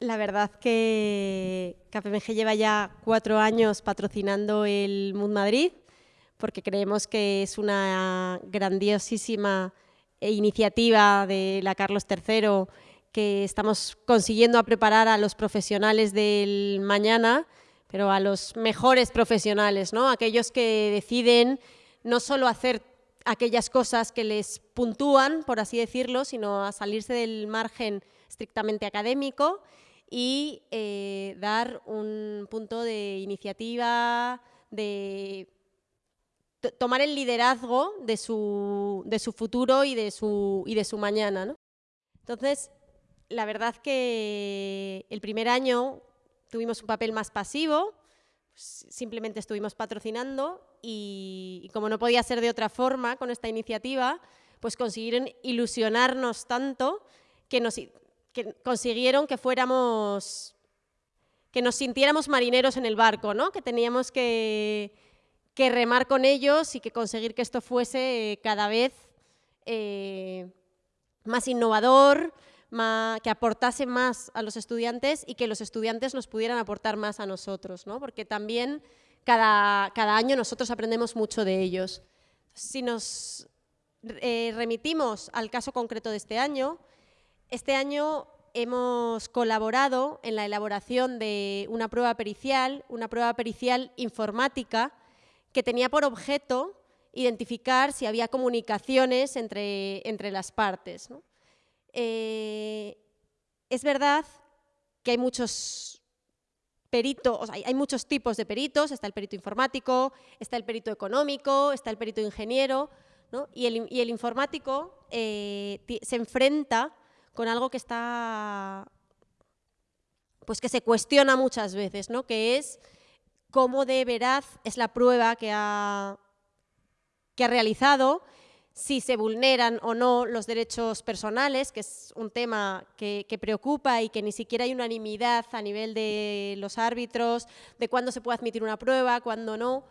La verdad que KPMG lleva ya cuatro años patrocinando el Mood Madrid porque creemos que es una grandiosísima iniciativa de la Carlos III que estamos consiguiendo a preparar a los profesionales del mañana, pero a los mejores profesionales, ¿no? aquellos que deciden no solo hacer aquellas cosas que les puntúan, por así decirlo, sino a salirse del margen estrictamente académico y eh, dar un punto de iniciativa, de tomar el liderazgo de su, de su futuro y de su, y de su mañana. ¿no? Entonces, la verdad que el primer año tuvimos un papel más pasivo, simplemente estuvimos patrocinando y, y, como no podía ser de otra forma con esta iniciativa, pues consiguieron ilusionarnos tanto que nos que consiguieron que fuéramos, que nos sintiéramos marineros en el barco, ¿no? que teníamos que, que remar con ellos y que conseguir que esto fuese cada vez eh, más innovador, más, que aportase más a los estudiantes y que los estudiantes nos pudieran aportar más a nosotros, ¿no? porque también cada, cada año nosotros aprendemos mucho de ellos. Si nos eh, remitimos al caso concreto de este año, este año hemos colaborado en la elaboración de una prueba pericial, una prueba pericial informática que tenía por objeto identificar si había comunicaciones entre, entre las partes. Eh, es verdad que hay muchos peritos, hay, muchos tipos de peritos, está el perito informático, está el perito económico, está el perito ingeniero, y, el, informático eh, se enfrenta con algo que está, pues que se cuestiona muchas veces, ¿no? que es cómo de veraz es la prueba que ha, que ha realizado, si se vulneran o no los derechos personales, que es un tema que, preocupa y que ni siquiera hay unanimidad a nivel de los árbitros, de cuándo se puede admitir una prueba, cuándo no.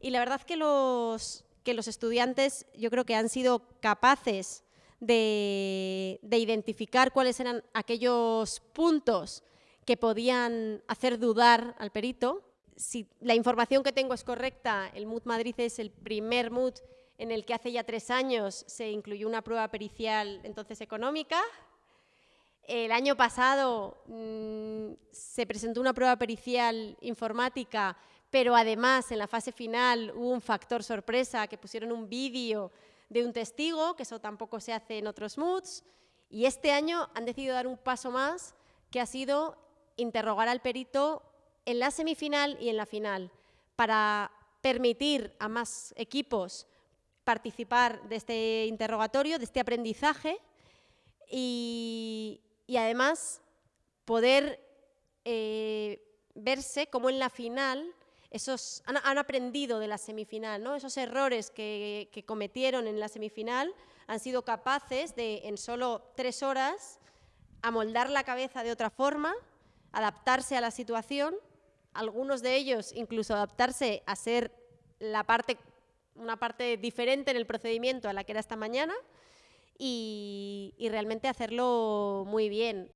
Y la verdad que los, que los estudiantes yo creo que han sido capaces de, identificar cuáles eran aquellos puntos que podían hacer dudar al perito. Si la información que tengo es correcta, el MUD Madrid es el primer MUD en el que hace ya tres años se incluyó una prueba pericial entonces económica. El año pasado mmm, se presentó una prueba pericial informática, pero además en la fase final hubo un factor sorpresa que pusieron un vídeo de un testigo, que eso tampoco se hace en otros moods, y este año han decidido dar un paso más, que ha sido interrogar al perito en la semifinal y en la final, para permitir a más equipos participar de este interrogatorio, de este aprendizaje, y, además poder eh, verse como en la final esos, han, aprendido de la semifinal, ¿no? esos errores que, cometieron en la semifinal han sido capaces de, en solo tres horas, amoldar la cabeza de otra forma, adaptarse a la situación, algunos de ellos incluso adaptarse a ser la parte, una parte diferente en el procedimiento a la que era esta mañana y, y realmente hacerlo muy bien.